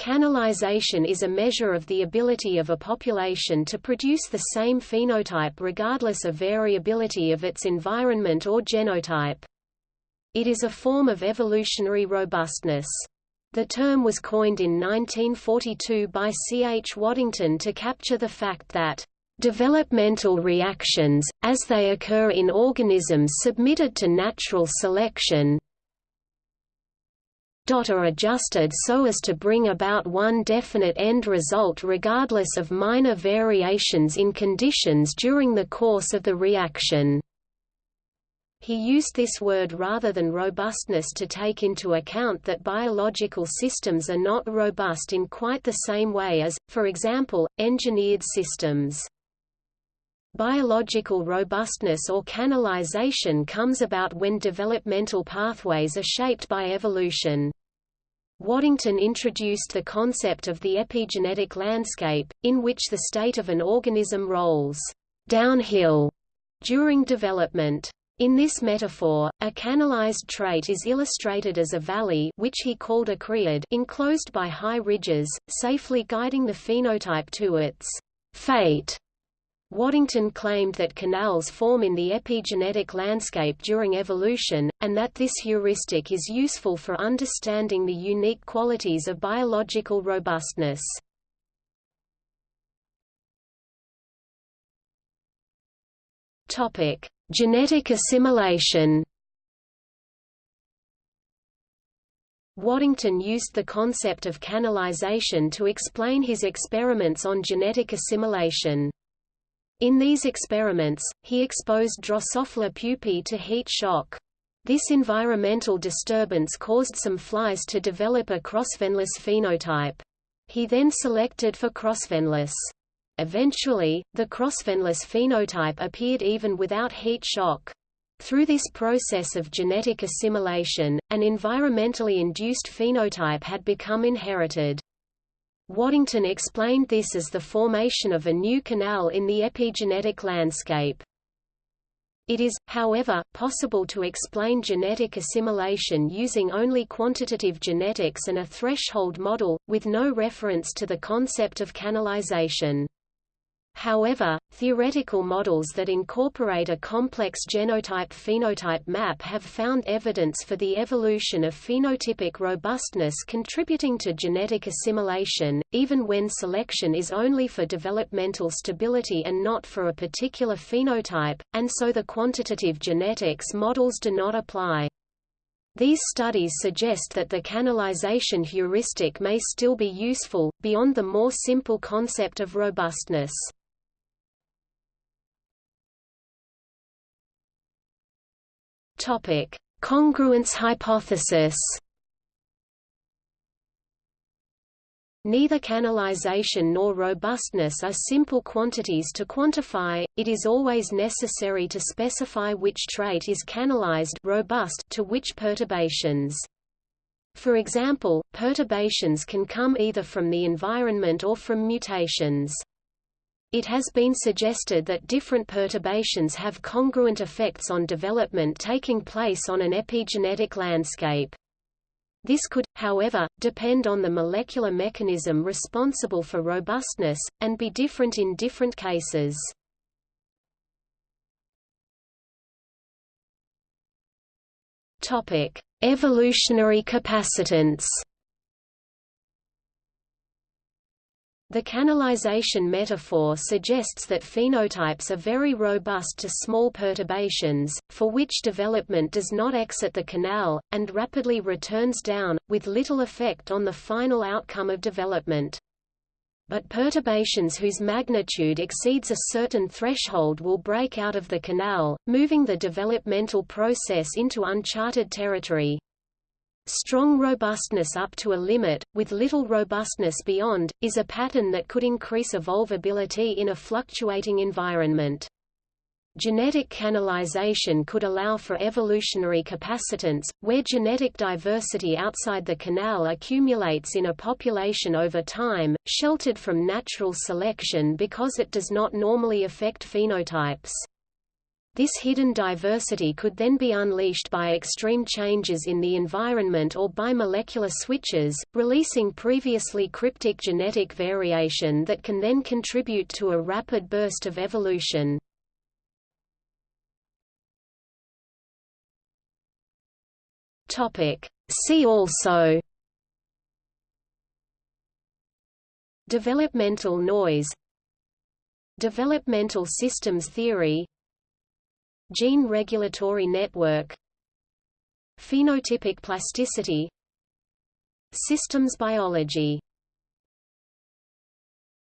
Canalization is a measure of the ability of a population to produce the same phenotype regardless of variability of its environment or genotype. It is a form of evolutionary robustness. The term was coined in 1942 by C. H. Waddington to capture the fact that Developmental reactions, as they occur in organisms submitted to natural selection, are adjusted so as to bring about one definite end result regardless of minor variations in conditions during the course of the reaction. He used this word rather than robustness to take into account that biological systems are not robust in quite the same way as, for example, engineered systems. Biological robustness or canalization comes about when developmental pathways are shaped by evolution. Waddington introduced the concept of the epigenetic landscape, in which the state of an organism rolls downhill during development. In this metaphor, a canalized trait is illustrated as a valley which he called a creode enclosed by high ridges, safely guiding the phenotype to its fate. Waddington claimed that canals form in the epigenetic landscape during evolution, and that this heuristic is useful for understanding the unique qualities of biological robustness. Genetic assimilation Waddington used the concept of canalization to explain his experiments on genetic assimilation. In these experiments, he exposed Drosophila pupae to heat shock. This environmental disturbance caused some flies to develop a crossveinless phenotype. He then selected for crossveinless. Eventually, the crossveinless phenotype appeared even without heat shock. Through this process of genetic assimilation, an environmentally induced phenotype had become inherited. Waddington explained this as the formation of a new canal in the epigenetic landscape. It is, however, possible to explain genetic assimilation using only quantitative genetics and a threshold model, with no reference to the concept of canalization. However, theoretical models that incorporate a complex genotype-phenotype map have found evidence for the evolution of phenotypic robustness contributing to genetic assimilation, even when selection is only for developmental stability and not for a particular phenotype, and so the quantitative genetics models do not apply. These studies suggest that the canalization heuristic may still be useful, beyond the more simple concept of robustness. Topic: Congruence hypothesis. Neither canalization nor robustness are simple quantities to quantify, it is always necessary to specify which trait is canalized robust to which perturbations. For example, perturbations can come either from the environment or from mutations. It has been suggested that different perturbations have congruent effects on development taking place on an epigenetic landscape. This could, however, depend on the molecular mechanism responsible for robustness, and be different in different cases. Evolutionary capacitance The canalization metaphor suggests that phenotypes are very robust to small perturbations, for which development does not exit the canal, and rapidly returns down, with little effect on the final outcome of development. But perturbations whose magnitude exceeds a certain threshold will break out of the canal, moving the developmental process into uncharted territory. Strong robustness up to a limit, with little robustness beyond, is a pattern that could increase evolvability in a fluctuating environment. Genetic canalization could allow for evolutionary capacitance, where genetic diversity outside the canal accumulates in a population over time, sheltered from natural selection because it does not normally affect phenotypes. This hidden diversity could then be unleashed by extreme changes in the environment or by molecular switches, releasing previously cryptic genetic variation that can then contribute to a rapid burst of evolution. See also Developmental noise Developmental systems theory Gene regulatory network. Phenotypic plasticity. Systems biology